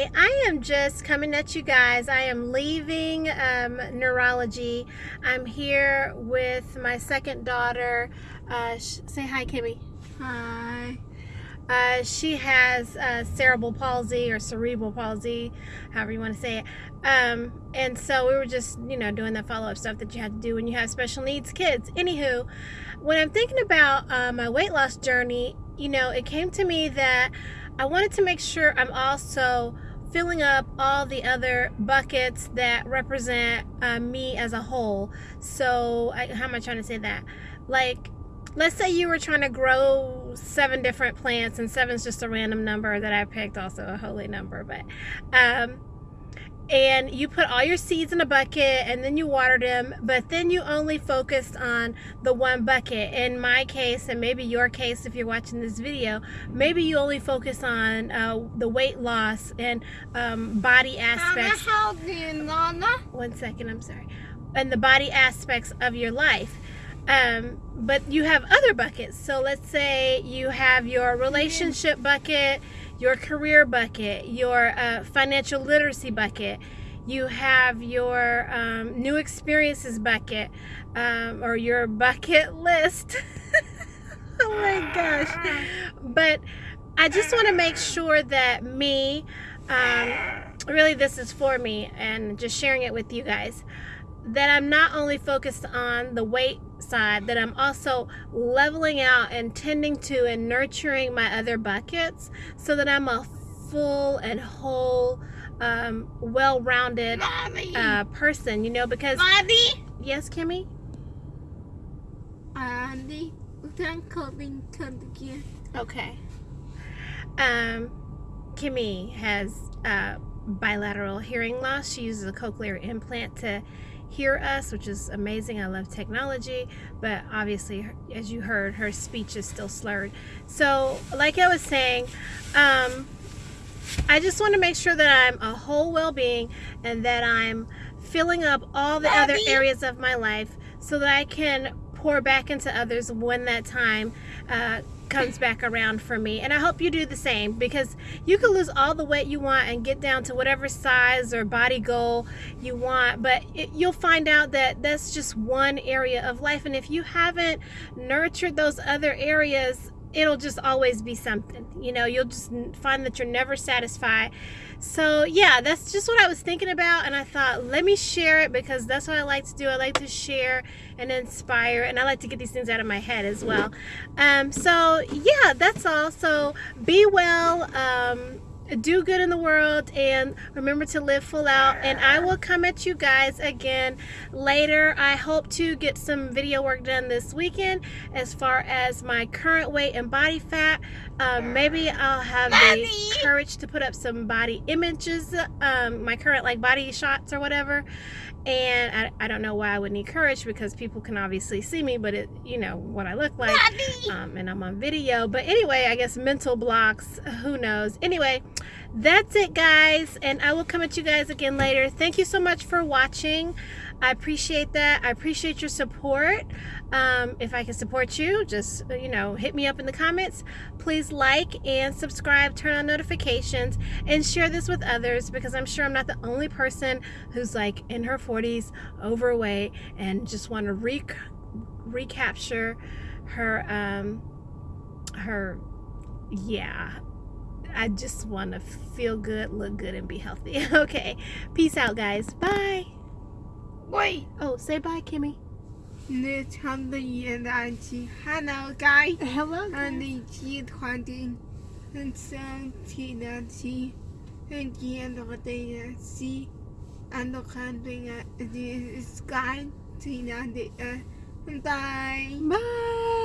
Hi, I am just coming at you guys. I am leaving um, neurology. I'm here with my second daughter. Uh, say hi, Kimmy. Hi. Uh, she has uh, cerebral palsy or cerebral palsy, however you want to say it. Um, and so we were just, you know, doing the follow-up stuff that you have to do when you have special needs kids. Anywho, when I'm thinking about uh, my weight loss journey, you know, it came to me that I wanted to make sure I'm also filling up all the other buckets that represent uh, me as a whole. So, I, how am I trying to say that? Like, let's say you were trying to grow seven different plants, and seven's just a random number that I picked, also a holy number, but um, and you put all your seeds in a bucket and then you watered them but then you only focused on the one bucket. In my case and maybe your case if you're watching this video maybe you only focus on uh, the weight loss and um, body aspects. One second I'm sorry. And the body aspects of your life. Um, but you have other buckets. So let's say you have your relationship bucket your career bucket, your uh, financial literacy bucket, you have your um, new experiences bucket, um, or your bucket list. oh my gosh. But I just want to make sure that me, um, really, this is for me and just sharing it with you guys that I'm not only focused on the weight side, that I'm also leveling out and tending to and nurturing my other buckets so that I'm a full and whole, um, well-rounded uh, person, you know, because... Mommy? Yes, Kimmy? Andy, Okay. Um, Kimmy has uh, bilateral hearing loss. She uses a cochlear implant to hear us, which is amazing. I love technology, but obviously, as you heard, her speech is still slurred. So, like I was saying, um, I just want to make sure that I'm a whole well-being and that I'm filling up all the Daddy. other areas of my life so that I can pour back into others when that time uh, comes back around for me. And I hope you do the same because you can lose all the weight you want and get down to whatever size or body goal you want, but it, you'll find out that that's just one area of life. And if you haven't nurtured those other areas, it'll just always be something. You know, you'll just find that you're never satisfied. So, yeah, that's just what I was thinking about. And I thought, let me share it because that's what I like to do. I like to share and inspire. And I like to get these things out of my head as well. Um, so, yeah, that's all. So, be well. Um, do good in the world and remember to live full out. And I will come at you guys again later. I hope to get some video work done this weekend as far as my current weight and body fat. Um, maybe I'll have Mommy. the courage to put up some body images um, my current like body shots or whatever. And I, I don't know why I would need courage because people can obviously see me but it you know what I look like um, and I'm on video. But anyway I guess mental blocks who knows? Anyway that's it guys and I will come at you guys again later thank you so much for watching I appreciate that. I appreciate your support. Um, if I can support you, just, you know, hit me up in the comments. Please like and subscribe, turn on notifications, and share this with others because I'm sure I'm not the only person who's like in her 40s, overweight, and just want to re recapture her, um, her, yeah, I just want to feel good, look good, and be healthy. okay. Peace out, guys. Bye. Wait. Oh, say bye, Kimmy. Hello, guys. Hello, guys. And the G20 and 17 and the end of the day, see, and the the sky, the Bye. Bye.